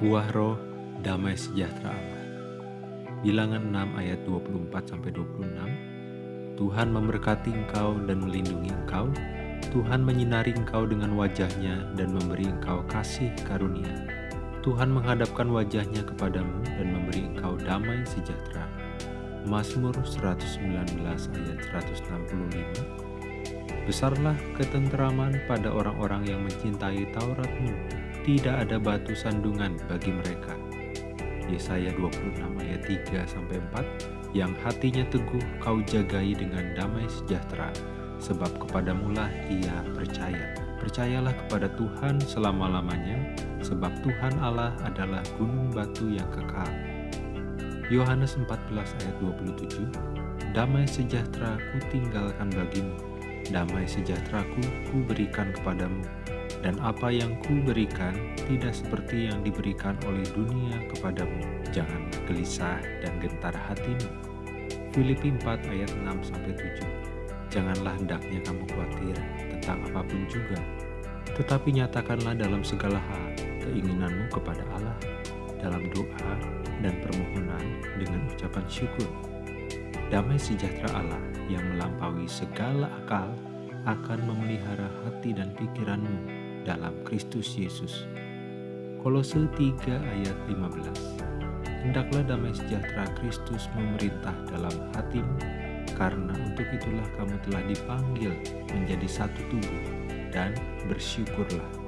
Buah roh, damai sejahtera Allah. Bilangan 6 ayat 24-26 Tuhan memberkati engkau dan melindungi engkau. Tuhan menyinari engkau dengan wajahnya dan memberi engkau kasih karunia. Tuhan menghadapkan wajahnya kepadamu dan memberi engkau damai sejahtera. Mazmur 119 ayat 165 Besarlah ketenteraman pada orang-orang yang mencintai Tauratmu. Tidak ada batu sandungan bagi mereka. Yesaya 26 ayat 3 sampai 4 yang hatinya teguh kau jagai dengan damai sejahtera sebab kepadamulah ia percaya. Percayalah kepada Tuhan selama-lamanya, sebab Tuhan Allah adalah gunung batu yang kekal. Yohanes 14 ayat 27 Damai sejahtera ku tinggalkan bagimu, damai sejahtera ku berikan kepadamu, dan apa yang ku berikan tidak seperti yang diberikan oleh dunia kepadamu. Janganlah gelisah dan gentar hatimu. Filipi 4 ayat 6-7 Janganlah hendaknya kamu khawatir tentang apa pun juga, tetapi nyatakanlah dalam segala hal keinginanmu kepada Allah dalam doa dan permohonan dengan ucapan syukur. Damai sejahtera Allah yang melampaui segala akal akan memelihara hati dan pikiranmu dalam Kristus Yesus. Kolose 3 ayat 15 Hendaklah damai sejahtera Kristus memerintah dalam hatimu, karena untuk itulah kamu telah dipanggil menjadi satu tubuh, dan bersyukurlah